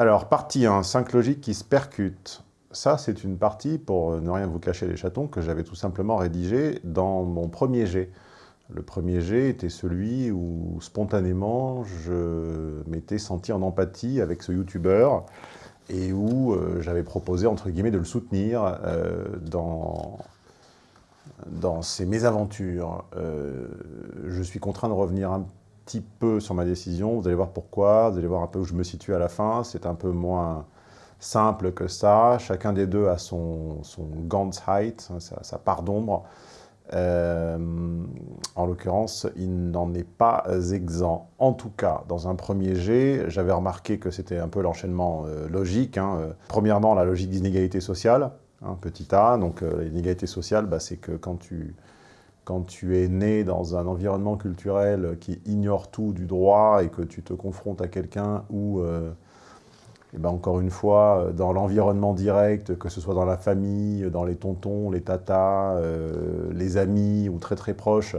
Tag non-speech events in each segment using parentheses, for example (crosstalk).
Alors, partie 1, 5 logiques qui se percutent. Ça, c'est une partie, pour ne rien vous cacher les chatons, que j'avais tout simplement rédigée dans mon premier jet. Le premier jet était celui où, spontanément, je m'étais senti en empathie avec ce youtubeur et où euh, j'avais proposé, entre guillemets, de le soutenir euh, dans, ses mésaventures. Euh, je suis contraint de revenir un petit peu sur ma décision, vous allez voir pourquoi, vous allez voir un peu où je me situe à la fin, c'est un peu moins simple que ça, chacun des deux a son, son Gantz height, sa part d'ombre, euh, en l'occurrence, il n'en est pas exempt. En tout cas, dans un premier jet, j'avais remarqué que c'était un peu l'enchaînement euh, logique. Hein. Premièrement, la logique d'inégalité sociale, hein, petit a. Donc euh, l'inégalité sociale, bah, c'est que quand tu, quand tu es né dans un environnement culturel qui ignore tout du droit et que tu te confrontes à quelqu'un où et ben encore une fois, euh, dans l'environnement direct, que ce soit dans la famille, dans les tontons, les tatas, euh, les amis ou très très proches,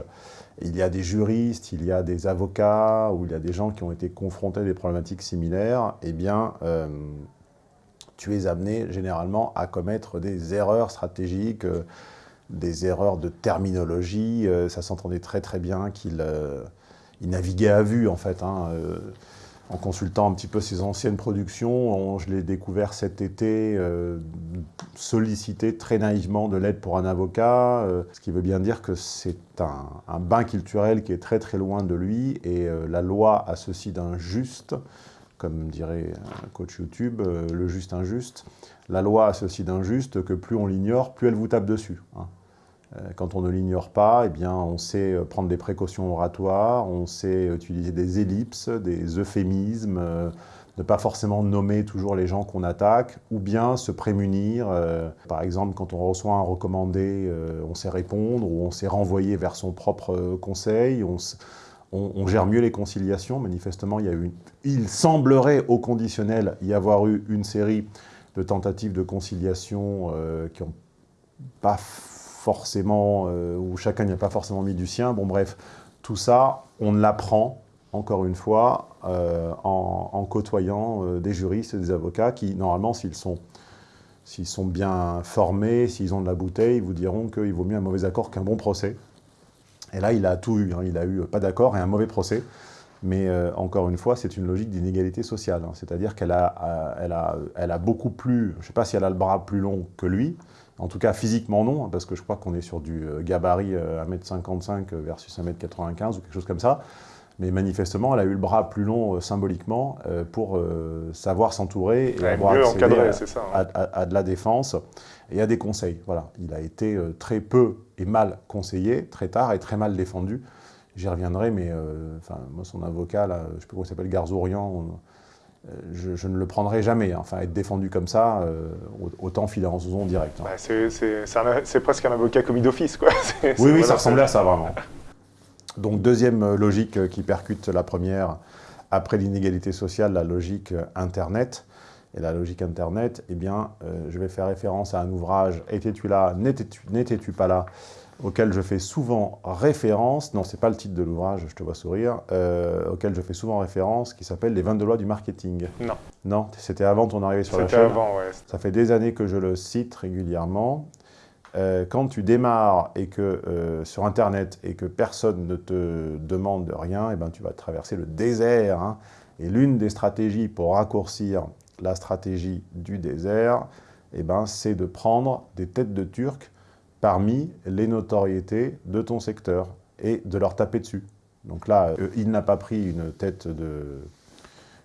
il y a des juristes, il y a des avocats, ou il y a des gens qui ont été confrontés à des problématiques similaires, eh bien, euh, tu es amené généralement à commettre des erreurs stratégiques, des erreurs de terminologie. ça s'entendait très très bien qu'il naviguait à vue, en fait. Hein, en consultant un petit peu ses anciennes productions, je l'ai découvert cet été, euh, solliciter très naïvement de l'aide pour un avocat, euh, ce qui veut bien dire que c'est un, bain culturel qui est très très loin de lui, et euh, la loi a ceci d'un juste, comme dirait un coach YouTube, le juste injuste, la loi a ceci d'un juste que plus on l'ignore, plus elle vous tape dessus. Hein. Euh, quand on ne l'ignore pas, eh bien, on sait euh, prendre des précautions oratoires, on sait utiliser des ellipses, des euphémismes, euh, ne pas forcément nommer toujours les gens qu'on attaque, ou bien se prémunir. par exemple, quand on reçoit un recommandé, on sait répondre, ou on sait renvoyer vers son propre conseil, on, gère mieux les conciliations. Manifestement, il, il semblerait au conditionnel y avoir eu une série de tentatives de conciliation qui n'ont pas forcément, euh, où chacun n'y a pas forcément mis du sien. Bon bref, tout ça, on l'apprend, encore une fois, euh, en, côtoyant euh, des juristes et des avocats qui, normalement, s'ils sont, sont bien formés, s'ils ont de la bouteille, vous diront qu'il vaut mieux un mauvais accord qu'un bon procès. Et là, il a tout eu. Hein. Il a eu pas d'accord et un mauvais procès. Mais encore une fois, c'est une logique d'inégalité sociale. Hein. C'est-à-dire qu'elle a, elle a, elle a beaucoup plus, je ne sais pas si elle a le bras plus long que lui, en tout cas, physiquement, non, parce que je crois qu'on est sur du euh, gabarit 1m55 euh, versus 1m95 ou quelque chose comme ça. Mais manifestement, elle a eu le bras plus long euh, symboliquement pour savoir s'entourer et avoir accès hein. à, de la défense et à des conseils. Voilà, il a été très peu et mal conseillé, très tard et très mal défendu. J'y reviendrai, mais enfin, moi, son avocat, là, je ne sais plus comment il s'appelle, Garzorian, euh, je, ne le prendrai jamais. Hein. Enfin, être défendu comme ça, euh, autant filer en zone directe. Hein. Bah, c'est presque un avocat commis d'office, quoi. (laughs) Oui, oui, ça ressemblait à ça, vraiment. Donc, deuxième euh, logique qui percute la première, après l'inégalité sociale, la logique Internet. Et la logique Internet, eh bien, je vais faire référence à un ouvrage « Étais-tu là N'étais-tu pas là ?» Auquel je fais souvent référence, non, c'est pas le titre de l'ouvrage, je te vois sourire, euh, auquel je fais souvent référence, qui s'appelle « Les 22 lois du marketing ». Non. Non, c'était avant ton arrivée sur la chaîne C'était avant, ouais. Ça fait des années que je le cite régulièrement. Euh, quand tu démarres et que, euh, sur Internet et que personne ne te demande rien, eh ben, tu vas traverser le désert. Hein. Et l'une des stratégies pour raccourcir la stratégie du désert, eh ben, c'est de prendre des têtes de Turcs parmi les notoriétés de ton secteur et de leur taper dessus. Donc là, euh, il n'a pas pris une tête de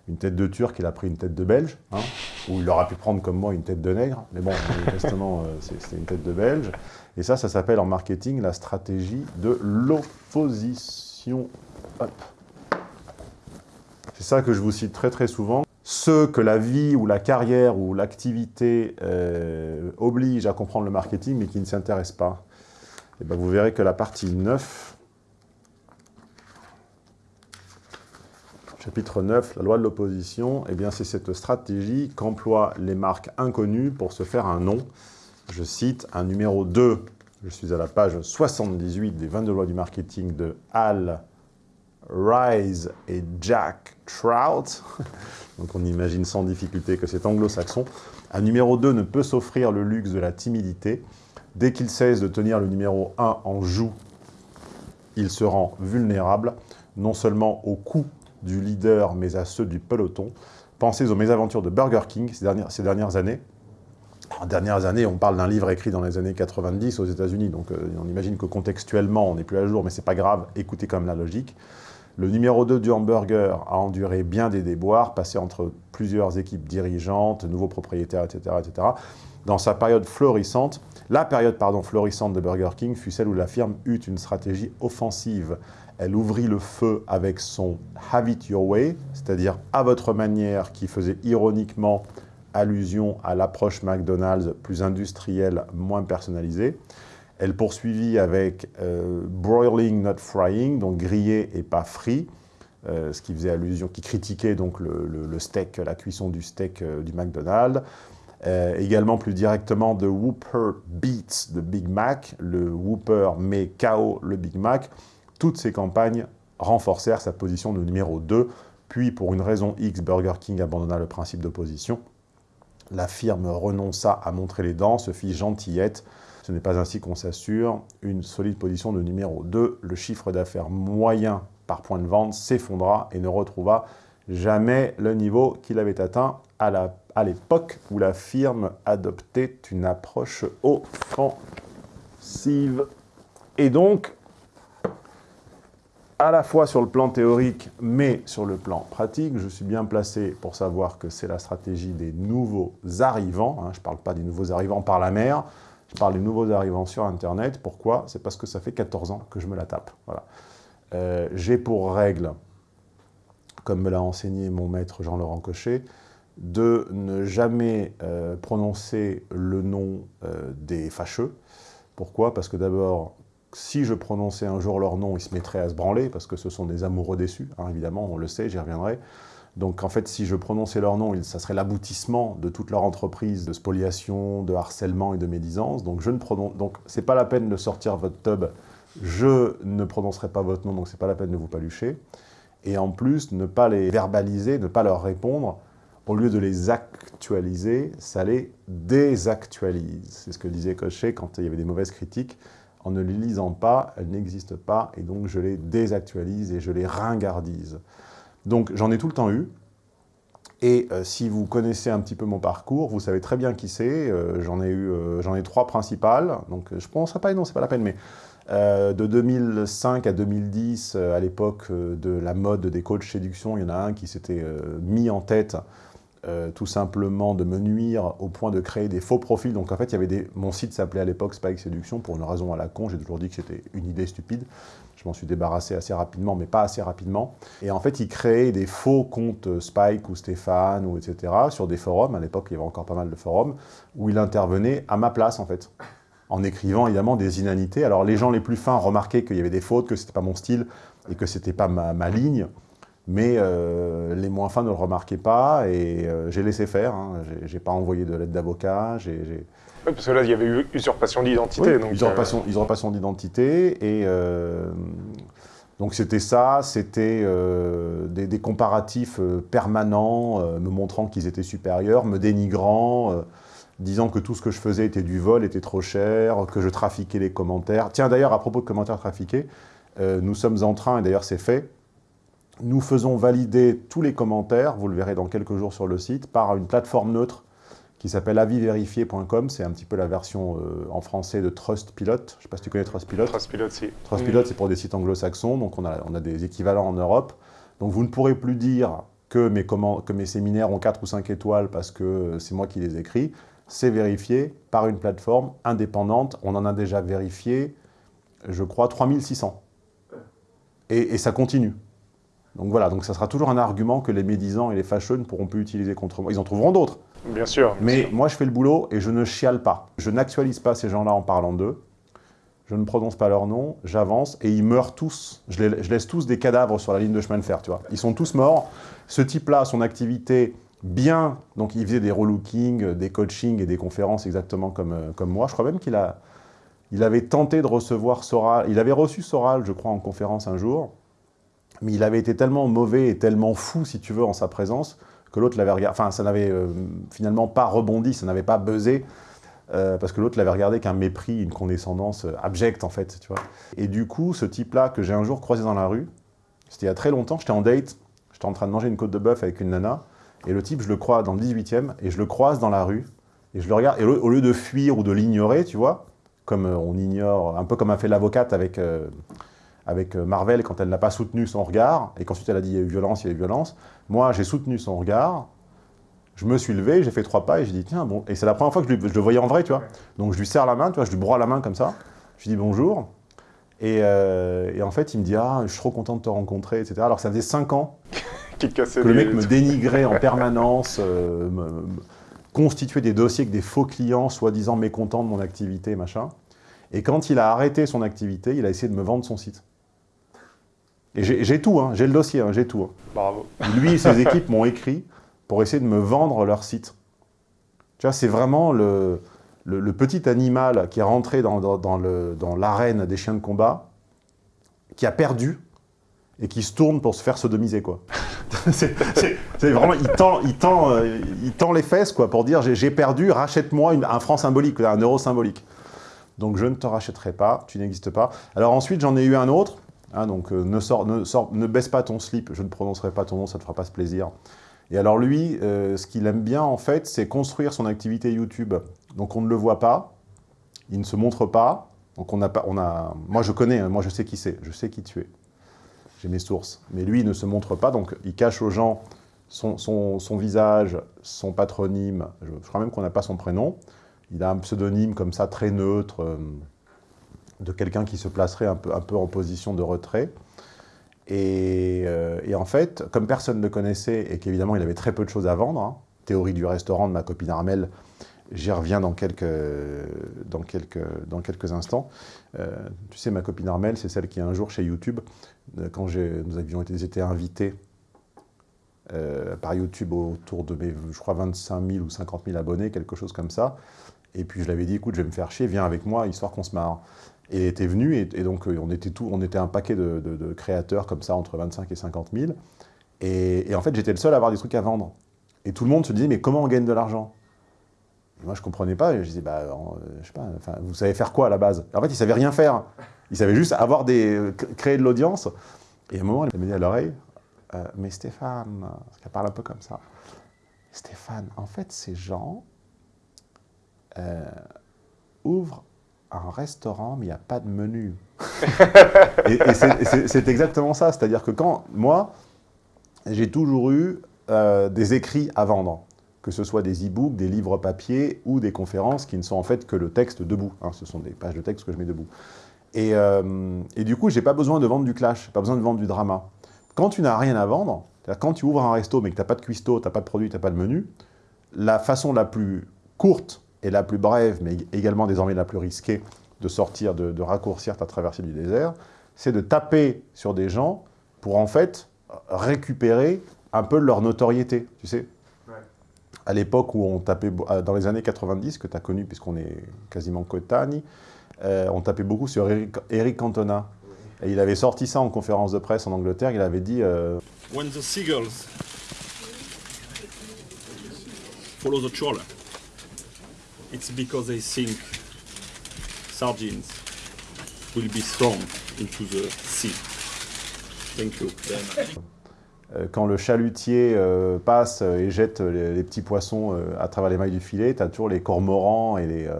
une tête de Turc, il a pris une tête de Belge, hein, ou il aurait pu prendre comme moi une tête de nègre, mais bon, manifestement, euh, c'était une tête de Belge. Et ça, ça s'appelle en marketing la stratégie de l'opposition. C'est ça que je vous cite très très souvent ceux que la vie ou la carrière ou l'activité euh, oblige à comprendre le marketing mais qui ne s'intéressent pas, eh ben vous verrez que la partie 9, chapitre 9, la loi de l'opposition, eh c'est cette stratégie qu'emploient les marques inconnues pour se faire un nom. Je cite un numéro 2, je suis à la page 78 des 22 lois du marketing de Al Rise et Jack Trout. (laughs) Donc on imagine sans difficulté que c'est anglo-saxon. Un numéro 2 ne peut s'offrir le luxe de la timidité. Dès qu'il cesse de tenir le numéro 1 en joue, il se rend vulnérable, non seulement au coup du leader, mais à ceux du peloton. Pensez aux mésaventures de Burger King ces dernières, années. En dernières années, on parle d'un livre écrit dans les années 90 aux États-Unis, donc euh, on imagine que contextuellement, on n'est plus à jour, mais c'est pas grave, écoutez comme la logique. Le numéro 2 du hamburger a enduré bien des déboires, passé entre plusieurs équipes dirigeantes, nouveaux propriétaires, etc., etc. Dans sa période florissante, la période pardon, florissante de Burger King fut celle où la firme eut une stratégie offensive. Elle ouvrit le feu avec son « Have it your way », c'est-à-dire « à votre manière », qui faisait ironiquement allusion à l'approche McDonald's plus industrielle, moins personnalisée. Elle poursuivit avec euh, broiling, not frying, donc grillé et pas frit, euh, ce qui faisait allusion, qui critiquait donc le, steak, la cuisson du steak euh, du McDonald's. également plus directement The Whooper Beats de Big Mac, le Whooper met KO le Big Mac. Toutes ces campagnes renforcèrent sa position de numéro 2, puis pour une raison X, Burger King abandonna le principe d'opposition. La firme renonça à montrer les dents, se fit gentillette, ce n'est pas ainsi qu'on s'assure une solide position de numéro 2. Le chiffre d'affaires moyen par point de vente s'effondra et ne retrouva jamais le niveau qu'il avait atteint à l'époque où la firme adoptait une approche offensive. Et donc, à la fois sur le plan théorique, mais sur le plan pratique, je suis bien placé pour savoir que c'est la stratégie des nouveaux arrivants, hein, je ne parle pas des nouveaux arrivants par la mer, je parle des nouveaux arrivants sur Internet. Pourquoi? C'est parce que ça fait 14 ans que je me la tape. Voilà. Euh, J'ai pour règle, comme me l'a enseigné mon maître Jean-Laurent Cochet, de ne jamais euh, prononcer le nom euh, des fâcheux. Pourquoi? Parce que d'abord, si je prononçais un jour leur nom, ils se mettraient à se branler, parce que ce sont des amoureux déçus, hein, évidemment, on le sait, j'y reviendrai. Donc en fait, si je prononçais leur nom, ça serait l'aboutissement de toute leur entreprise de spoliation, de harcèlement et de médisance. Donc je ne donc c'est pas la peine de sortir votre tub. Je ne prononcerai pas votre nom, donc c'est pas la peine de vous palucher. Et en plus, ne pas les verbaliser, ne pas leur répondre, au lieu de les actualiser, ça les désactualise. C'est ce que disait Cochet quand il y avait des mauvaises critiques. En ne les lisant pas, elles n'existent pas, et donc je les désactualise et je les ringardise. Donc j'en ai tout le temps eu. Et euh, si vous connaissez un petit peu mon parcours, vous savez très bien qui c'est. Euh, j'en ai eu, euh, j'en ai trois principales. Donc je prononcerai pas noms, c'est pas la peine, mais de 2005 à 2010, à l'époque de la mode des coachs séduction, il y en a un qui s'était mis en tête tout simplement de me nuire au point de créer des faux profils. Donc en fait, il y avait mon site s'appelait à l'époque Spike Séduction pour une raison à la con. J'ai toujours dit que c'était une idée stupide. Je m'en suis débarrassé assez rapidement, mais pas assez rapidement. Et en fait, il créait des faux comptes Spike ou Stéphane, ou etc., sur des forums. À l'époque, il y avait encore pas mal de forums, où il intervenait à ma place, en fait, en écrivant évidemment des inanités. Alors, les gens les plus fins remarquaient qu'il y avait des fautes, que c'était pas mon style, et que c'était pas ma, ligne. Mais euh, les moins fins ne le remarquaient pas, et euh, j'ai laissé faire. Hein. J'ai pas envoyé de lettre d'avocat, j'ai parce que là, il y avait eu usurpation d'identité. Oui, usurpation, euh, usurpation d'identité. Et donc c'était ça, c'était euh, des, comparatifs permanents, me montrant qu'ils étaient supérieurs, me dénigrant, disant que tout ce que je faisais était du vol, était trop cher, que je trafiquais les commentaires. Tiens, d'ailleurs, à propos de commentaires trafiqués, nous sommes en train, et d'ailleurs c'est fait, nous faisons valider tous les commentaires, vous le verrez dans quelques jours sur le site, par une plateforme neutre qui s'appelle avisvérifié.com. C'est un petit peu la version euh, en français de Trustpilot. Je ne sais pas si tu connais Trustpilot. Trustpilot, si. Trustpilot, c'est pour des sites anglo-saxons, donc on a, on a des équivalents en Europe. Donc vous ne pourrez plus dire que mes, que mes séminaires ont 4 ou 5 étoiles parce que c'est moi qui les écris. C'est vérifié par une plateforme indépendante. On en a déjà vérifié, je crois, 3600. Et, et ça continue. Donc voilà, donc ça sera toujours un argument que les médisants et les fâcheux ne pourront plus utiliser contre moi. Ils en trouveront d'autres. Bien sûr. Mais moi, je fais le boulot et je ne chiale pas. Je n'actualise pas ces gens-là en parlant d'eux. Je ne prononce pas leur nom, j'avance et ils meurent tous. Je, laisse tous des cadavres sur la ligne de chemin de fer, tu vois. Ils sont tous morts. Ce type-là, son activité, bien, donc il faisait des relookings, des coachings et des conférences exactement comme, euh, comme moi. Je crois même qu'il a, il avait tenté de recevoir Soral. Il avait reçu Soral, je crois, en conférence un jour. Mais il avait été tellement mauvais et tellement fou, si tu veux, en sa présence, que l'autre l'avait regardé, enfin, ça n'avait euh, finalement pas rebondi, ça n'avait pas buzzé, euh, parce que l'autre l'avait regardé qu'un mépris, une condescendance euh, abjecte, en fait, tu vois. Et du coup, ce type-là, que j'ai un jour croisé dans la rue, c'était il y a très longtemps, j'étais en date, j'étais en train de manger une côte de bœuf avec une nana, et le type, je le crois dans le 18e, et je le croise dans la rue, et je le regarde, et au lieu de fuir ou de l'ignorer, tu vois, comme on ignore, un peu comme a fait l'avocate avec avec euh, Marvel quand elle n'a pas soutenu son regard, et qu'ensuite elle a dit il y a eu violence, il y a eu violence. Moi, j'ai soutenu son regard, je me suis levé, j'ai fait trois pas, et j'ai dit tiens, bon, et c'est la première fois que je, le voyais en vrai, tu vois. Donc je lui serre la main, tu vois, je lui broie la main comme ça, je lui dis bonjour, euh, et, en fait, il me dit ah, je suis trop content de te rencontrer, etc. Alors ça faisait cinq ans (laughs) que le mec me dénigrait en permanence, euh, constituait des dossiers avec des faux clients, soi-disant mécontents de mon activité, machin. Et quand il a arrêté son activité, il a essayé de me vendre son site. Et j'ai tout, hein, j'ai le dossier, hein, j'ai tout. Hein. Bravo. Lui et ses (laughs) équipes m'ont écrit pour essayer de me vendre leur site. Tu vois, c'est vraiment le, le, petit animal qui est rentré dans, dans, l'arène des chiens de combat, qui a perdu et qui se tourne pour se faire sodomiser, quoi. (laughs) c'est vraiment, il tend, il, tend, euh, il tend les fesses, quoi, pour dire j'ai perdu, rachète-moi un franc symbolique, un euro symbolique. Donc je ne te rachèterai pas, tu n'existes pas. Alors ensuite, j'en ai eu un autre, Hein, donc euh, ne, ne, ne, baisse pas ton slip, je ne prononcerai pas ton nom, ça ne te fera pas ce plaisir. Et alors lui, euh, ce qu'il aime bien en fait, c'est construire son activité YouTube. Donc on ne le voit pas, il ne se montre pas, donc on n'a pas, on a, moi je connais, hein, moi je sais qui c'est, je sais qui tu es. J'ai mes sources. Mais lui, il ne se montre pas, donc il cache aux gens son visage, son patronyme, je, crois même qu'on n'a pas son prénom. Il a un pseudonyme comme ça, très neutre, euh, de quelqu'un qui se placerait un peu, en position de retrait. Euh, et, en fait, comme personne ne le connaissait et qu'évidemment il avait très peu de choses à vendre, hein, théorie du restaurant de ma copine Armel, j'y reviens dans quelques, instants. Euh, tu sais, ma copine Armel, c'est celle qui un jour chez YouTube, euh, quand nous avions été, été invités par YouTube autour de mes, je crois, 25 000 ou 50 000 abonnés, quelque chose comme ça. Et puis je l'avais dit, écoute, je vais me faire chier, viens avec moi, histoire qu'on se marre. Et était venu, et, donc euh, on était, tout, on était un paquet de, créateurs comme ça, entre 25 et 50 000. Et, en fait, j'étais le seul à avoir des trucs à vendre. Et tout le monde se disait, mais comment on gagne de l'argent? Moi, je ne comprenais pas. Je disais, bah, euh, je sais pas, vous savez faire quoi à la base? En fait, ils savaient rien faire. Ils savaient juste avoir des, créer de l'audience. Et à un moment, elle m'a dit à l'oreille, euh, mais Stéphane, parce qu'elle parle un peu comme ça, Stéphane, en fait, ces gens ouvrent un restaurant, mais il n'y a pas de menu. (laughs) et, c'est exactement ça. C'est-à-dire que quand, moi, j'ai toujours eu euh, des écrits à vendre, que ce soit des e-books, des livres papier ou des conférences qui ne sont en fait que le texte debout. Hein. ce sont des pages de texte que je mets debout. Et, euh, et du coup, j'ai pas besoin de vendre du clash, pas besoin de vendre du drama. Quand tu n'as rien à vendre, quand tu ouvres un resto mais que tu n'as pas de cuistot, tu n'as pas de produit, tu n'as pas de menu, la façon la plus courte et la plus brève, mais également désormais la plus risquée de sortir, de, raccourcir ta traversée du désert, c'est de taper sur des gens pour en fait récupérer un peu leur notoriété, tu sais. À l'époque où on tapait, euh, dans les années 90, que tu as connu puisqu'on est quasiment coétagne, euh, on tapait beaucoup sur Eric, Cantona. Et il avait sorti ça en conférence de presse en Angleterre, il avait dit... Euh, When the seagulls follow the trawler, it's because they think sardines will be thrown into the sea. Thank you. Euh, quand le chalutier euh, passe et jette les, petits poissons euh, à travers les mailles du filet, tu as toujours les cormorans et les,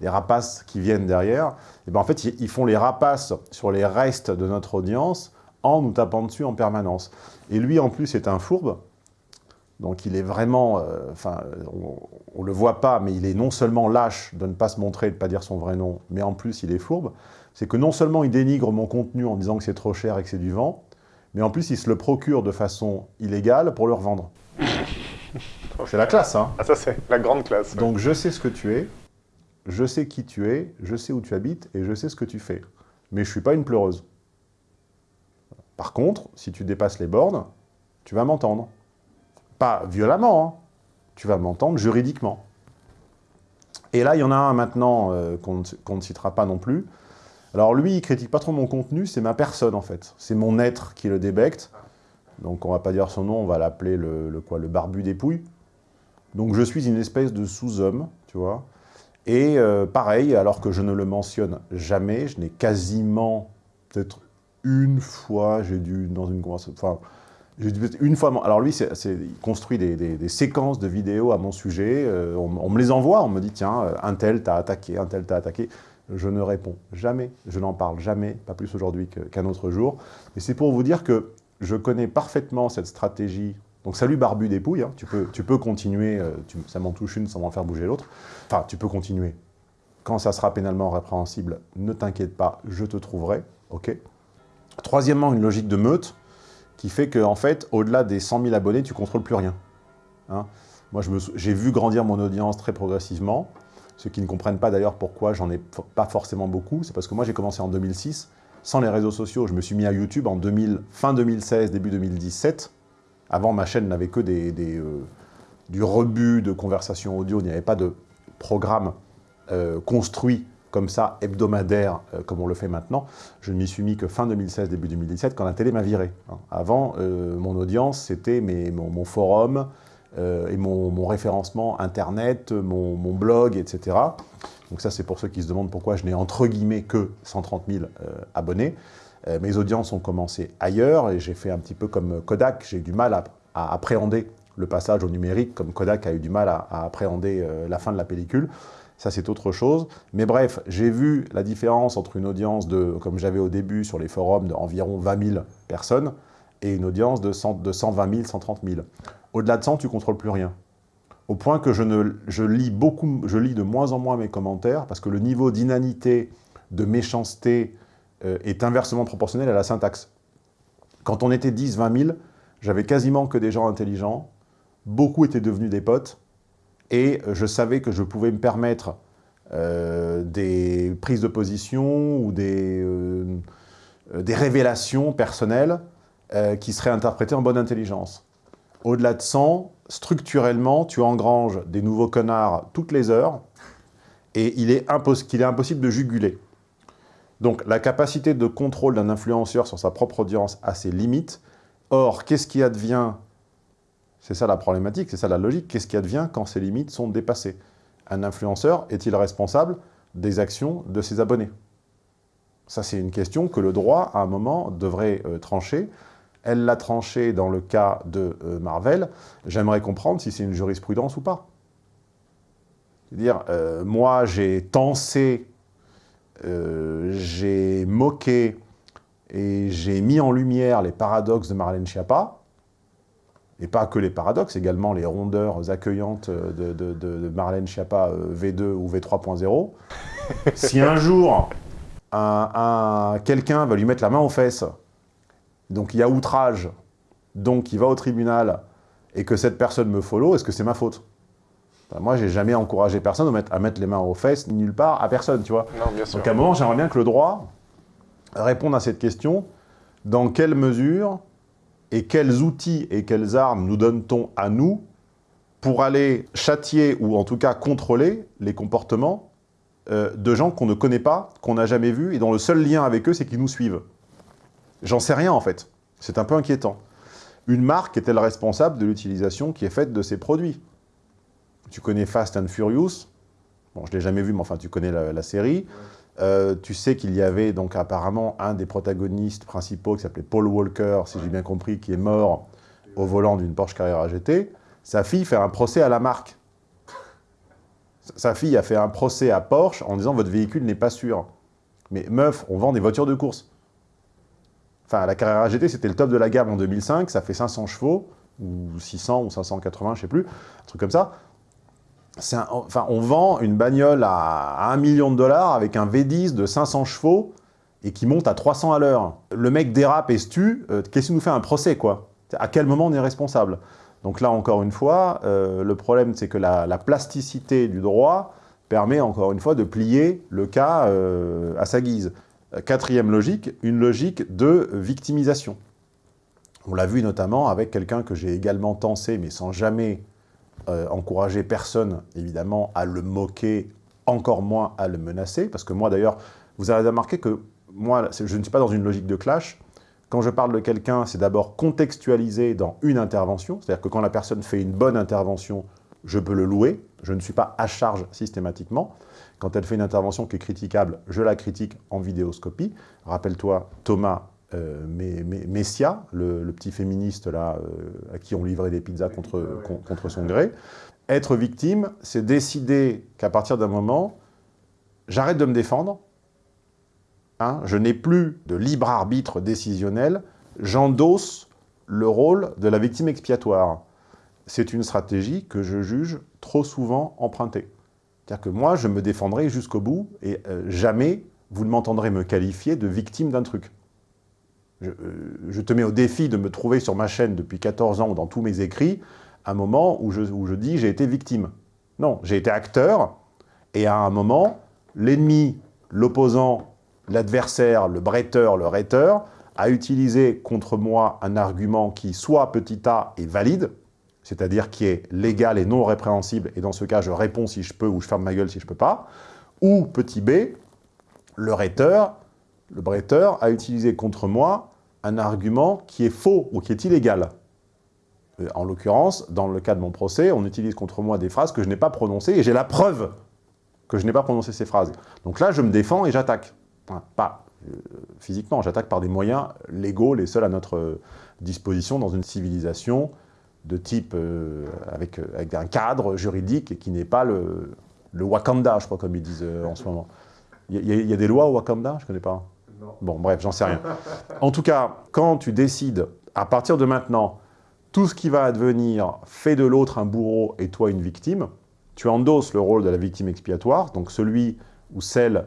les, rapaces qui viennent derrière. Et ben en fait, ils font les rapaces sur les restes de notre audience en nous tapant dessus en permanence. Et lui, en plus, est un fourbe. Donc il est vraiment, euh, enfin, on ne le voit pas, mais il est non seulement lâche de ne pas se montrer, de ne pas dire son vrai nom, mais en plus il est fourbe. C'est que non seulement il dénigre mon contenu en disant que c'est trop cher et que c'est du vent, mais en plus il se le procure de façon illégale pour le revendre. (laughs) c'est la classe, hein Ah ça c'est la grande classe. Donc je sais ce que tu es, je sais qui tu es, je sais où tu habites et je sais ce que tu fais. Mais je ne suis pas une pleureuse. Par contre, si tu dépasses les bornes, tu vas m'entendre. Pas violemment, hein. tu vas m'entendre juridiquement. Et là, il y en a un maintenant euh, qu'on ne citera pas non plus, Alors lui, il critique pas trop mon contenu, c'est ma personne en fait. C'est mon être qui le débecte. Donc on va pas dire son nom, on va l'appeler le, quoi, le barbu des pouilles. Donc je suis une espèce de sous-homme, tu vois. Et euh, pareil, alors que je ne le mentionne jamais, je n'ai quasiment, peut-être une fois, j'ai dû, dans une conversation, une fois, alors lui, il construit des, séquences de vidéos à mon sujet, euh, on, me les envoie, on me dit, tiens, un tel t'a attaqué, un tel t'a attaqué. Je ne réponds jamais, je n'en parle jamais, pas plus aujourd'hui qu'un autre jour. Et c'est pour vous dire que je connais parfaitement cette stratégie. Donc salut Barbu des Pouilles, hein. tu, peux, tu peux continuer, euh, ça m'en touche une sans m'en faire bouger l'autre. Enfin, tu peux continuer. Quand ça sera pénalement répréhensible, ne t'inquiète pas, je te trouverai, ok? Troisièmement, une logique de meute qui fait qu'en en fait, au-delà des 100 000 abonnés, tu contrôles plus rien. Hein. Moi, j'ai vu grandir mon audience très progressivement. Ceux qui ne comprennent pas d'ailleurs pourquoi j'en ai pas forcément beaucoup, c'est parce que moi j'ai commencé en 2006, sans les réseaux sociaux. Je me suis mis à YouTube en 2000, fin 2016, début 2017. Avant, ma chaîne n'avait que des, euh, du rebut de conversation audio, il n'y avait pas de programme euh, construit comme ça, hebdomadaire, euh, comme on le fait maintenant. Je ne m'y suis mis que fin 2016, début 2017, quand la télé m'a viré. Hein. Avant, mon audience, c'était mon, mon, forum, euh, et mon, référencement Internet, mon, blog, etc. Donc ça, c'est pour ceux qui se demandent pourquoi je n'ai entre guillemets que 130 000 euh, abonnés. Euh, mes audiences ont commencé ailleurs et j'ai fait un petit peu comme Kodak. J'ai du mal à, appréhender le passage au numérique, comme Kodak a eu du mal à, appréhender la fin de la pellicule. Ça, c'est autre chose. Mais bref, j'ai vu la différence entre une audience de, comme j'avais au début sur les forums, d'environ 20 000 personnes et une audience de, 100, de 120 000, 130 000. Au-delà de ça, tu ne contrôles plus rien. Au point que je, lis beaucoup, je lis de moins en moins mes commentaires parce que le niveau d'inanité, de méchanceté euh, est inversement proportionnel à la syntaxe. Quand on était 10, 20 000, j'avais quasiment que des gens intelligents, beaucoup étaient devenus des potes, et je savais que je pouvais me permettre euh, des prises de position ou des, euh, révélations personnelles qui seraient interprétées en bonne intelligence. Au-delà de 100, structurellement, tu engranges des nouveaux connards toutes les heures et il qu'il est impossible de juguler. Donc la capacité de contrôle d'un influenceur sur sa propre audience a ses limites. Or, qu'est-ce qui advient C'est ça la problématique, c'est ça la logique. Qu'est-ce qui advient quand ces limites sont dépassées? Un influenceur est-il responsable des actions de ses abonnés? Ça, c'est une question que le droit, à un moment, devrait euh, trancher. Elle l'a tranché dans le cas de euh, Marvel. J'aimerais comprendre si c'est une jurisprudence ou pas. C'est-à-dire, euh, moi, j'ai tensé, j'ai moqué et j'ai mis en lumière les paradoxes de Marlène Schiappa, et pas que les paradoxes, également les rondeurs accueillantes de, Marlène Schiappa V2 ou V3.0. (laughs) si un jour, quelqu'un va lui mettre la main aux fesses donc il y a outrage, donc il va au tribunal, et que cette personne me follow, est-ce que c'est ma faute? Ben, Moi, j'ai jamais encouragé personne à mettre, les mains aux fesses, nulle part, à personne, tu vois. Donc à un moment, j'aimerais bien que le droit réponde à cette question, dans quelle mesure et quels outils et quelles armes nous donne-t-on à nous pour aller châtier ou en tout cas contrôler les comportements euh, de gens qu'on ne connaît pas, qu'on n'a jamais vus et dont le seul lien avec eux, c'est qu'ils nous suivent? J'en sais rien en fait. C'est un peu inquiétant. Une marque est-elle responsable de l'utilisation qui est faite de ses produits? Tu connais Fast and Furious? Bon, je ne l'ai jamais vu, mais enfin, tu connais la, série. Euh, tu sais qu'il y avait donc apparemment un des protagonistes principaux qui s'appelait Paul Walker, si j'ai bien compris, qui est mort au volant d'une Porsche Carrera GT. Sa fille fait un procès à la marque. Sa fille a fait un procès à Porsche en disant « votre véhicule n'est pas sûr ». Mais meuf, on vend des voitures de course. Enfin, la Carrera GT, c'était le top de la gamme en 2005, ça fait 500 chevaux, ou 600 ou 580, je sais plus, un truc comme ça. Enfin, on vend une bagnole à, 1 million de dollars avec un V10 de 500 chevaux et qui monte à 300 à l'heure. Le mec dérape et se tue, euh, qu'est-ce qui nous fait un procès, quoi? À quel moment on est responsable? Donc là, encore une fois, euh, le problème, c'est que la, plasticité du droit permet, encore une fois, de plier le cas euh, à sa guise. Quatrième logique, une logique de victimisation. On l'a vu notamment avec quelqu'un que j'ai également tensé, mais sans jamais euh, encourager personne, évidemment, à le moquer, encore moins à le menacer. Parce que moi, d'ailleurs, vous avez remarqué que moi, je ne suis pas dans une logique de clash. Quand je parle de quelqu'un, c'est d'abord contextualisé dans une intervention. C'est-à-dire que quand la personne fait une bonne intervention, je peux le louer. Je ne suis pas à charge systématiquement. Quand elle fait une intervention qui est critiquable, je la critique en vidéoscopie. Rappelle-toi Thomas euh, Messia, le, petit féministe là, euh, à qui on livrait des pizzas contre, contre son gré. Être victime, c'est décider qu'à partir d'un moment, j'arrête de me défendre, hein, je n'ai plus de libre arbitre décisionnel, j'endosse le rôle de la victime expiatoire. C'est une stratégie que je juge trop souvent empruntée. C'est-à-dire que moi, je me défendrai jusqu'au bout et euh, jamais vous ne m'entendrez me qualifier de victime d'un truc. Euh, je, te mets au défi de me trouver sur ma chaîne depuis 14 ans ou dans tous mes écrits un moment où je, où je dis j'ai été victime. Non, j'ai été acteur et à un moment, l'ennemi, l'opposant, l'adversaire, le bretteur, le rhéteur, a utilisé contre moi un argument qui, soit petit a, est valide, c'est-à-dire qui est légal et non répréhensible, et dans ce cas, je réponds si je peux ou je ferme ma gueule si je peux pas, ou petit b, le rhéteur, le bretteur a utilisé contre moi un argument qui est faux ou qui est illégal. Euh, en l'occurrence, dans le cas de mon procès, on utilise contre moi des phrases que je n'ai pas prononcées et j'ai la preuve que je n'ai pas prononcé ces phrases. Donc là, je me défends et j'attaque. pas euh, physiquement, j'attaque par des moyens légaux, les seuls à notre euh, disposition dans une civilisation de type avec, avec, un cadre juridique qui n'est pas le, Wakanda, je crois, comme ils disent en ce moment. Il y, y, a des lois au Wakanda? Je ne connais pas. Bon, bref, j'en sais rien. En tout cas, quand tu décides, à partir de maintenant, tout ce qui va advenir fait de l'autre un bourreau et toi une victime, tu endosses le rôle de la victime expiatoire, donc celui ou celle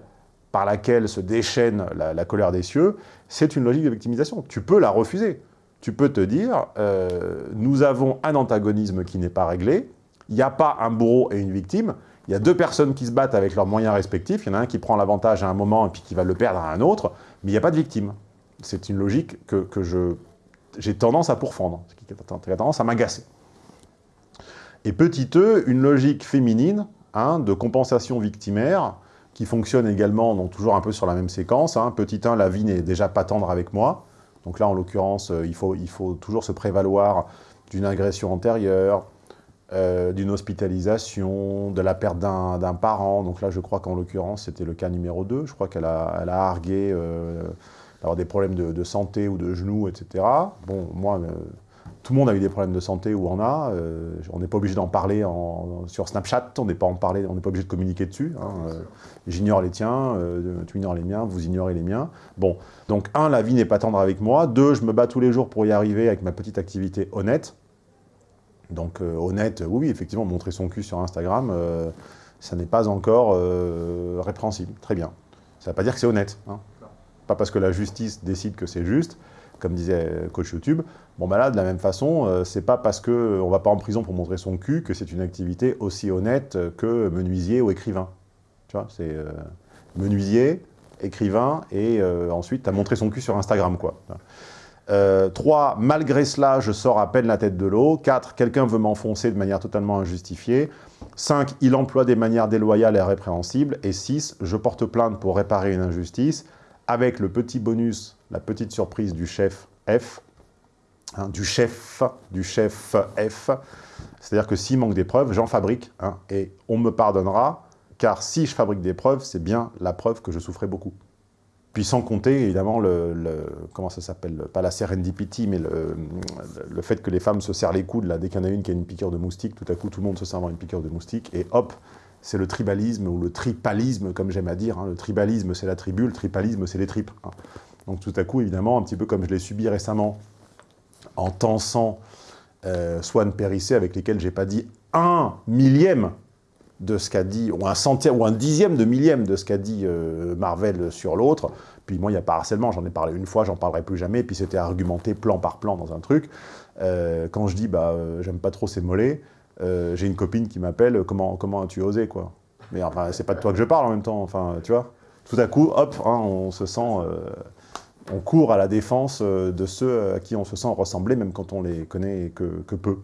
par laquelle se déchaîne la, colère des cieux, c'est une logique de victimisation. Tu peux la refuser. Tu peux te dire, euh, nous avons un antagonisme qui n'est pas réglé, il n'y a pas un bourreau et une victime, il y a deux personnes qui se battent avec leurs moyens respectifs, il y en a un qui prend l'avantage à un moment et puis qui va le perdre à un autre, mais il n'y a pas de victime. C'est une logique que, j'ai tendance à pourfendre, qui a tendance à m'agacer. Et petit e, une logique féminine hein, de compensation victimaire, qui fonctionne également, donc toujours un peu sur la même séquence. Hein. Petit 1, la vie n'est déjà pas tendre avec moi. Donc là, en l'occurrence, euh, il faut, il faut toujours se prévaloir d'une agression antérieure, euh, d'une hospitalisation, de la perte d'un parent. Donc là, je crois qu'en l'occurrence, c'était le cas numéro 2. Je crois qu'elle a, elle a argué euh, d'avoir des problèmes de, santé ou de genoux, etc. Bon, moi, euh, tout le monde a eu des problèmes de santé ou en a. on n'est pas obligé d'en parler sur Snapchat, on n'est pas, pas obligé de communiquer dessus. Hein. J'ignore les tiens, tu ignores les miens, vous ignorez les miens. Bon, donc un, la vie n'est pas tendre avec moi. Deux, je me bats tous les jours pour y arriver avec ma petite activité honnête. Donc euh, honnête, oui, effectivement, montrer son cul sur Instagram, euh, ça n'est pas encore euh, répréhensible. Très bien. Ça ne veut pas dire que c'est honnête. Hein. Pas parce que la justice décide que c'est juste, comme disait coach YouTube. Bon, bah là, de la même façon, c'est pas parce qu'on ne va pas en prison pour montrer son cul que c'est une activité aussi honnête que menuisier ou écrivain. Tu vois, c'est menuisier, écrivain, et ensuite, tu as montré son cul sur Instagram, quoi. 3. Euh, malgré cela, je sors à peine la tête de l'eau. 4. Quelqu'un veut m'enfoncer de manière totalement injustifiée. 5. Il emploie des manières déloyales et répréhensibles. Et 6. Je porte plainte pour réparer une injustice avec le petit bonus, la petite surprise du chef F, hein, du chef, du chef F. C'est-à-dire que s'il manque des preuves, j'en fabrique, hein, et on me pardonnera, car si je fabrique des preuves, c'est bien la preuve que je souffrais beaucoup. Puis sans compter, évidemment, le, comment ça s'appelle Pas la serendipity, mais le, fait que les femmes se serrent les coudes, là, dès qu'il y en a une qui a une piqûre de moustique, tout à coup, tout le monde se sert une piqûre de moustique, et hop, c'est le tribalisme, ou le tripalisme, comme j'aime à dire. Hein. Le tribalisme, c'est la tribu, le tripalisme, c'est les tripes. Hein. Donc tout à coup, évidemment, un petit peu comme je l'ai subi récemment, en tensant euh, Swan Périssé, avec lesquels j'ai pas dit un millième de ce qu'a dit, ou un centième, ou un dixième de millième de ce qu'a dit euh, Marvel sur l'autre. Puis moi, il n'y a pas harcèlement, j'en ai parlé une fois, j'en parlerai plus jamais, puis c'était argumenté plan par plan dans un truc. Euh, quand je dis, bah, euh, j'aime pas trop ces mollets, j'ai une copine qui m'appelle, comment, comment as-tu osé, quoi? Mais enfin, c'est pas de toi que je parle en même temps, enfin, tu vois Tout à coup, hop, hein, on se sent... on court à la défense de ceux à qui on se sent ressembler, même quand on les connaît que peu.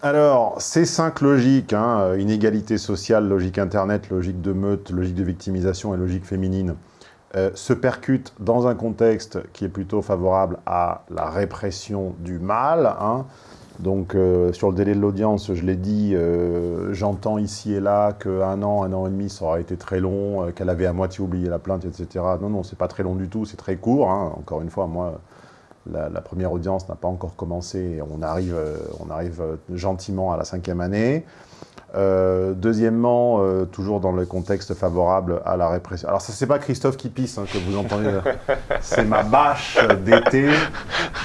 Alors, ces cinq logiques, hein, inégalité sociale, logique internet, logique de meute, logique de victimisation et logique féminine, euh, se percute dans un contexte qui est plutôt favorable à la répression du mal. Hein. Donc, euh, sur le délai de l'audience, je l'ai dit, euh, j'entends ici et là qu'un an, un an et demi, ça aurait été très long, qu'elle avait à moitié oublié la plainte, etc. Non, non, c'est pas très long du tout, c'est très court. Hein. Encore une fois, moi, la, la première audience n'a pas encore commencé. On arrive, on arrive gentiment à la cinquième année. Euh, deuxièmement, euh, toujours dans le contexte favorable à la répression. Alors, ce n'est pas Christophe qui pisse hein, que vous entendez, (laughs) c'est ma bâche d'été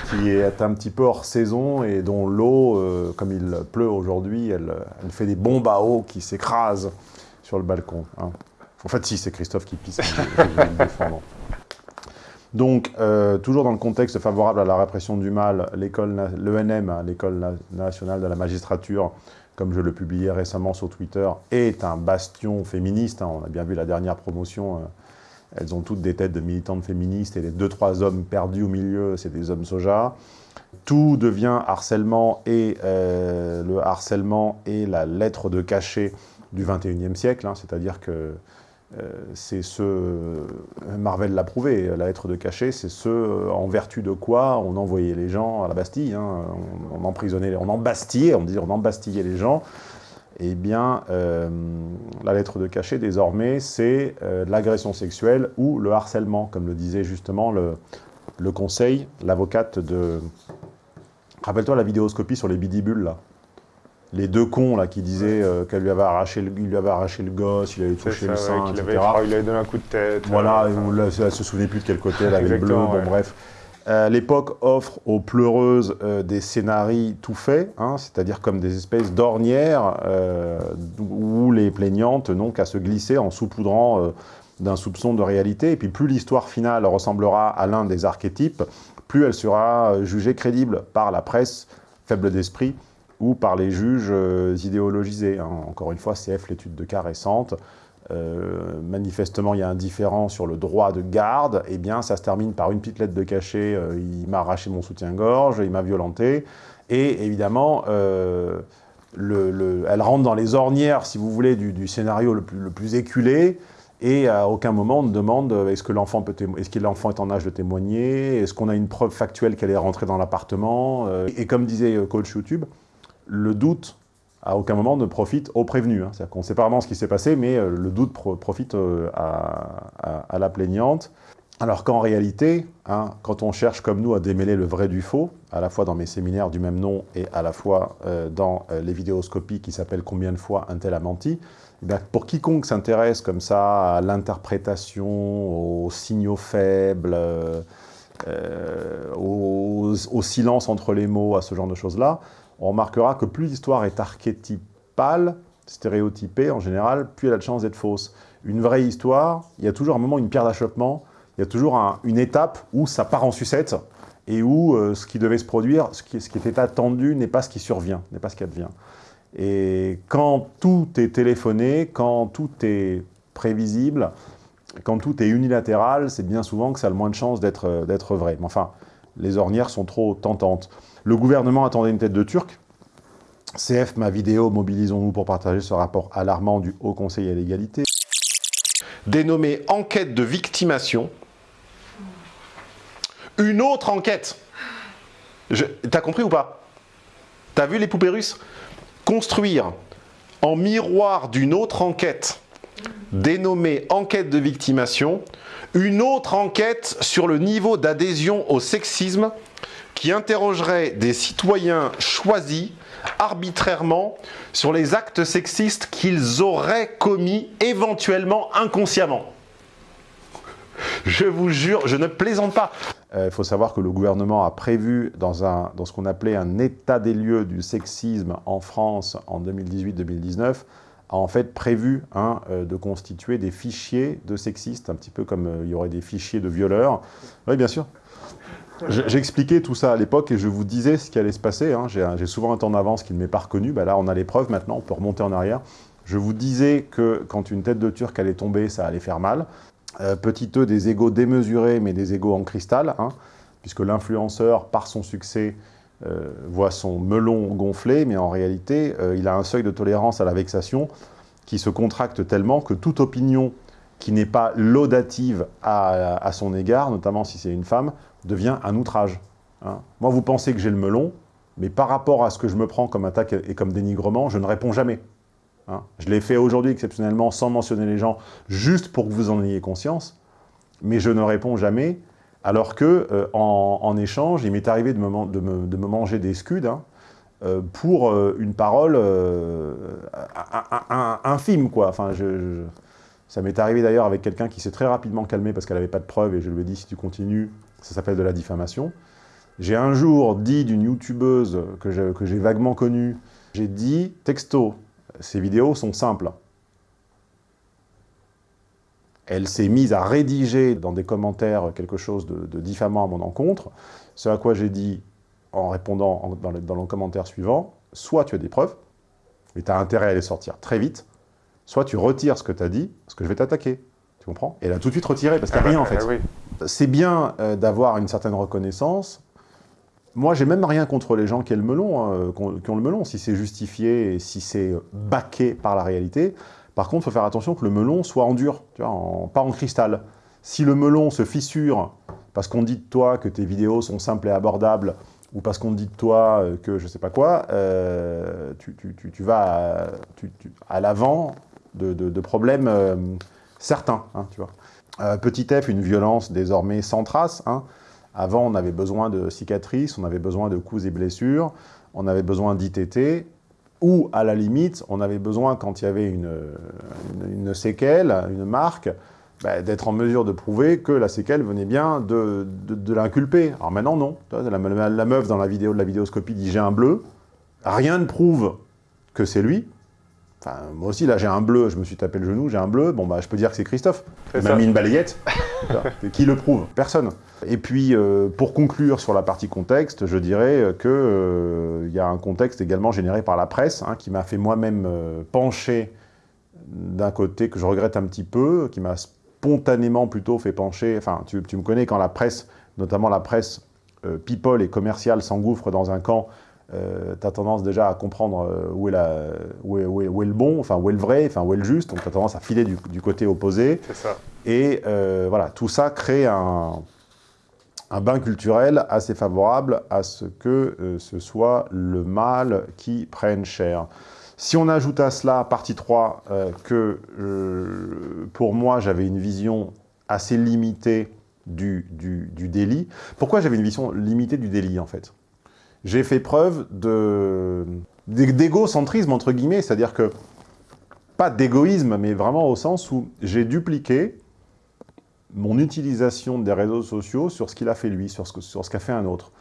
qui est un petit peu hors saison et dont l'eau, euh, comme il pleut aujourd'hui, elle, elle, fait des bombes à eau qui s'écrasent sur le balcon. Hein. En fait, si, c'est Christophe qui pisse, Donc, toujours dans le contexte favorable à la répression du mal, l'ENM, hein, l'École nationale de la magistrature, comme je le publiais récemment sur Twitter, est un bastion féministe. Hein. On a bien vu la dernière promotion, euh, elles ont toutes des têtes de militantes féministes et les deux, trois hommes perdus au milieu, c'est des hommes soja. Tout devient harcèlement et euh, le harcèlement est la lettre de cachet du 21e siècle, hein. c'est-à-dire que euh, c'est ce, Marvel l'a prouvé, la lettre de cachet, c'est ce en vertu de quoi on envoyait les gens à la Bastille, hein. on, emprisonnait, on embastillait, on dit on embastillait les gens, eh bien, euh, la lettre de cachet, désormais, c'est euh, l'agression sexuelle ou le harcèlement, comme le disait justement le, le conseil, l'avocate de... Rappelle-toi la vidéoscopie sur les bidibules, là les deux cons là qui disaient euh, qu'elle lui avait arraché le, lui avait arraché le gosse, il avait touché le sein, etc. Avait, il avait donné un coup de tête. Voilà, euh... elle se souvenait plus de quel côté elle avait bleu, bon bref. Euh, L'époque offre aux pleureuses euh, des scénarios tout faits, hein, c'est-à-dire comme des espèces d'ornières euh, où les plaignantes n'ont qu'à se glisser en saupoudrant d'un soupçon de réalité. Et puis plus l'histoire finale ressemblera à l'un des archétypes, plus elle sera jugée crédible par la presse faible d'esprit ou par les juges euh, idéologisés. Hein. Encore une fois, CF, l'étude de cas récente, euh, manifestement, il y a un différent sur le droit de garde, eh bien, ça se termine par une petite lettre de cachet, euh, il m'a arraché mon soutien-gorge, il m'a violenté, et évidemment, le, elle rentre dans les ornières, si vous voulez, du, scénario le plus, éculé, et à aucun moment on ne demande est-ce que l'enfant est, est en âge de témoigner, est-ce qu'on a une preuve factuelle qu'elle est rentrée dans l'appartement, et comme disait coach YouTube, le doute, à aucun moment, ne profite au prévenu. Hein. C'est-à-dire qu'on ne sait pas vraiment ce qui s'est passé, mais euh, le doute profite euh, à, la plaignante. Alors qu'en réalité, hein, quand on cherche comme nous à démêler le vrai du faux, à la fois dans mes séminaires du même nom et à la fois euh, dans les vidéoscopies qui s'appellent « Combien de fois un tel a menti eh pour quiconque s'intéresse comme ça à l'interprétation, aux signaux faibles, au, silence entre les mots, à ce genre de choses-là, on remarquera que plus l'histoire est archétypale, stéréotypée en général, plus elle a de chances d'être fausse. Une vraie histoire, il y a toujours un moment, une pierre d'achoppement, il y a toujours une étape où ça part en sucette et où euh, ce qui devait se produire, ce qui, était attendu n'est pas ce qui survient, n'est pas ce qui advient. Et quand tout est téléphoné, quand tout est prévisible, quand tout est unilatéral, c'est bien souvent que ça a le moins de chances d'être vrai. Mais enfin, les ornières sont trop tentantes. Le gouvernement attendait une tête de Turc. CF, ma vidéo, mobilisons-nous pour partager ce rapport alarmant du Haut Conseil à l'égalité. Dénommé enquête de victimation. Une autre enquête. T'as compris ou pas? T'as vu les poupées russes? Construire en miroir d'une autre enquête dénommée enquête de victimation, une autre enquête sur le niveau d'adhésion au sexisme qui interrogerait des citoyens choisis arbitrairement sur les actes sexistes qu'ils auraient commis éventuellement inconsciemment. Je vous jure, je ne plaisante pas. Il euh, faut savoir que le gouvernement a prévu dans ce qu'on appelait un état des lieux du sexisme en France en 2018-2019, a en fait prévu hein, euh, de constituer des fichiers de sexistes, un petit peu comme euh, il y aurait des fichiers de violeurs. Oui, bien sûr. J'expliquais tout ça à l'époque et je vous disais ce qui allait se passer. Hein. J'ai souvent un temps d'avance qui ne m'est pas reconnu. Ben là, on a les preuves maintenant, on peut remonter en arrière. Je vous disais que quand une tête de turc allait tomber, ça allait faire mal. Euh, petit e, des égaux démesurés, mais des égaux en cristal, hein, puisque l'influenceur, par son succès, euh, voit son melon gonfler, mais en réalité, euh, il a un seuil de tolérance à la vexation qui se contracte tellement que toute opinion qui n'est pas laudative à, son égard, notamment si c'est une femme, devient un outrage. Hein. Moi, vous pensez que j'ai le melon, mais par rapport à ce que je me prends comme attaque et comme dénigrement, je ne réponds jamais. Hein. Je l'ai fait aujourd'hui exceptionnellement sans mentionner les gens, juste pour que vous en ayez conscience, mais je ne réponds jamais, alors que euh, en, échange, il m'est arrivé de me, manger des scuds hein, euh, pour euh, une parole infime, quoi. Enfin, ça m'est arrivé d'ailleurs avec quelqu'un qui s'est très rapidement calmé parce qu'elle n'avait pas de preuves, et je lui ai dit, si tu continues, ça s'appelle de la diffamation. J'ai un jour dit d'une youtubeuse que j'ai vaguement connue, j'ai dit, texto, ces vidéos sont simples. Elle s'est mise à rédiger dans des commentaires quelque chose de, diffamant à mon encontre, ce à quoi j'ai dit, en répondant dans, le, dans commentaire suivant, soit tu as des preuves, mais tu as intérêt à les sortir très vite, soit tu retires ce que tu as dit, parce que je vais t'attaquer. Tu comprends? Et elle a tout de suite retiré, parce qu'il n'y a ah rien en bah, fait. C'est bien euh, d'avoir une certaine reconnaissance, moi, j'ai même rien contre les gens qui, ont le melon, hein, qui ont le melon, si c'est justifié et si c'est baqué par la réalité. Par contre, il faut faire attention que le melon soit en dur, tu vois, pas en cristal. Si le melon se fissure parce qu'on dit de toi que tes vidéos sont simples et abordables, ou parce qu'on dit de toi euh, que je sais pas quoi, euh, tu, vas à, l'avant de, problèmes euh, certains. Hein, tu vois. petit f, une violence désormais sans trace. Hein. Avant, on avait besoin de cicatrices, on avait besoin de coups et blessures, on avait besoin d'ITT, ou à la limite, on avait besoin, quand il y avait une, séquelle, une marque, bah, d'être en mesure de prouver que la séquelle venait bien de, de, l'inculper. Alors maintenant, non. La, la, meuf dans la vidéo de la vidéoscopie dit « j'ai un bleu », rien ne prouve que c'est lui, moi aussi, là, j'ai un bleu, je me suis tapé le genou, j'ai un bleu, bon, bah, je peux dire que c'est Christophe. Il m'a mis une balayette. (laughs) Qui le prouve Personne. Et puis, euh, pour conclure sur la partie contexte, je dirais qu'il euh, y a un contexte également généré par la presse, hein, qui m'a fait moi-même euh, pencher d'un côté que je regrette un petit peu, qui m'a spontanément plutôt fait pencher, enfin, tu, tu, me connais quand la presse, notamment la presse people et commerciale s'engouffre dans un camp euh, tu as tendance déjà à comprendre euh, où est, la, où, est, où, est, le bon, enfin où est le vrai, enfin où est le juste, donc tu as tendance à filer du, du côté opposé. Ça. Et euh, voilà, tout ça crée un, un, bain culturel assez favorable à ce que euh, ce soit le mal qui prenne cher. Si on ajoute à cela, partie 3, que pour moi j'avais une vision assez limitée du, du, du délit. Pourquoi j'avais une vision limitée du délit en fait? J'ai fait preuve d'égocentrisme, entre guillemets, c'est-à-dire que, pas d'égoïsme, mais vraiment au sens où j'ai dupliqué mon utilisation des réseaux sociaux sur ce qu'il a fait lui, sur ce qu'a ce fait un autre.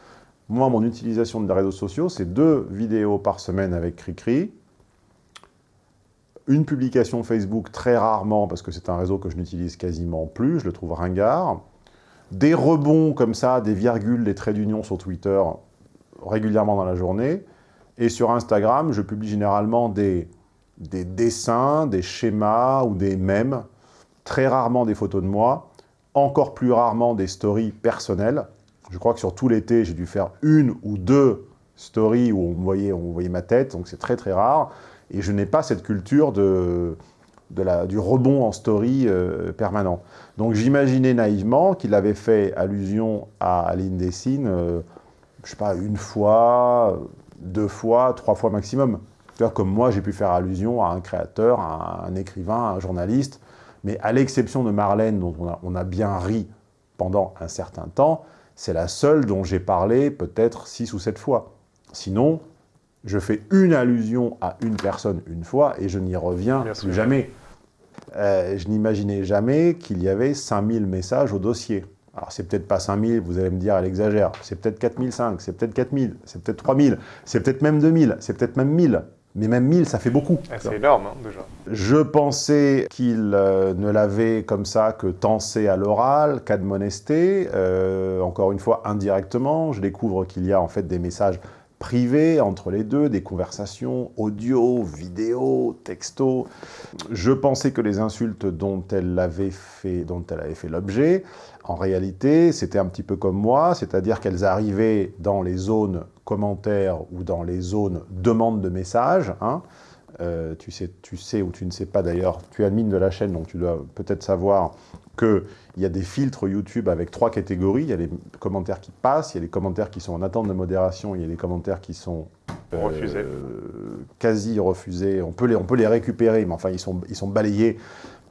Moi, mon utilisation des réseaux sociaux, c'est deux vidéos par semaine avec Cricri, une publication Facebook très rarement, parce que c'est un réseau que je n'utilise quasiment plus, je le trouve ringard, des rebonds comme ça, des virgules, des traits d'union sur Twitter, régulièrement dans la journée. Et sur Instagram, je publie généralement des, des dessins, des schémas ou des mèmes, très rarement des photos de moi, encore plus rarement des stories personnelles. Je crois que sur tout l'été, j'ai dû faire une ou deux stories où on voyait, on voyait ma tête, donc c'est très très rare. Et je n'ai pas cette culture de, de la, du rebond en story euh, permanent. Donc j'imaginais naïvement qu'il avait fait allusion à Aline Dessine euh, je sais pas, une fois, deux fois, trois fois maximum. Comme moi, j'ai pu faire allusion à un créateur, à un écrivain, à un journaliste, mais à l'exception de Marlène, dont on a, on a, bien ri pendant un certain temps, c'est la seule dont j'ai parlé peut-être six ou sept fois. Sinon, je fais une allusion à une personne une fois et je n'y reviens plus jamais. Euh, je n'imaginais jamais qu'il y avait 5000 messages au dossier. Alors, c'est peut-être pas 5000, vous allez me dire, elle exagère. C'est peut-être 4005, c'est peut-être 4000, c'est peut-être 3000, c'est peut-être même 2000, c'est peut-être même 1000. Mais même 1000, ça fait beaucoup. Ah, c'est énorme, hein, déjà. Je pensais qu'il euh, ne l'avait comme ça que tensé à l'oral, qu'admonesté. Euh, encore une fois, indirectement, je découvre qu'il y a en fait des messages privés entre les deux, des conversations audio, vidéo, texto. Je pensais que les insultes dont elle avait fait, dont elle avait fait l'objet en réalité, c'était un petit peu comme moi, c'est-à-dire qu'elles arrivaient dans les zones commentaires ou dans les zones demande de messages, hein, euh, tu, sais, tu sais ou tu ne sais pas d'ailleurs, tu es admin de la chaîne, donc tu dois peut-être savoir qu'il y a des filtres YouTube avec trois catégories. Il y a les commentaires qui passent, il y a les commentaires qui sont en attente de modération, il y a les commentaires qui sont euh, refusés. quasi refusés. On peut, les, on peut les récupérer, mais enfin, ils sont, ils sont balayés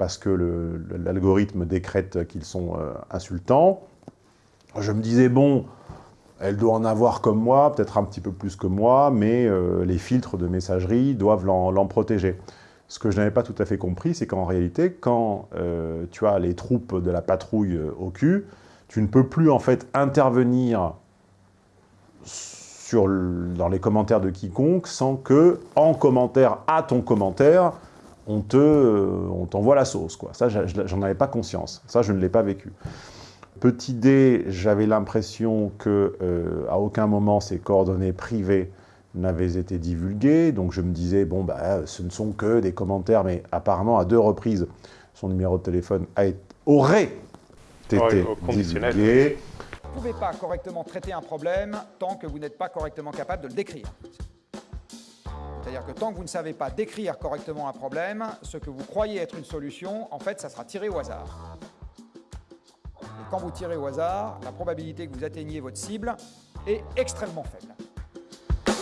parce que l'algorithme décrète qu'ils sont euh, insultants. Je me disais, bon, elle doit en avoir comme moi, peut-être un petit peu plus que moi, mais euh, les filtres de messagerie doivent l'en protéger. Ce que je n'avais pas tout à fait compris, c'est qu'en réalité, quand euh, tu as les troupes de la patrouille au cul, tu ne peux plus en fait intervenir sur, dans les commentaires de quiconque sans que, en commentaire à ton commentaire, on t'envoie la sauce. Quoi. Ça, j'en avais pas conscience. Ça, je ne l'ai pas vécu. Petit D, j'avais l'impression que euh, à aucun moment ces coordonnées privées n'avaient été divulguées, donc je me disais, bon, bah, ce ne sont que des commentaires, mais apparemment, à deux reprises, son numéro de téléphone a été, aurait été divulgué. Vous ne pouvez pas correctement traiter un problème tant que vous n'êtes pas correctement capable de le décrire. C'est-à-dire que tant que vous ne savez pas décrire correctement un problème, ce que vous croyez être une solution, en fait, ça sera tiré au hasard quand vous tirez au hasard, la probabilité que vous atteigniez votre cible est extrêmement faible.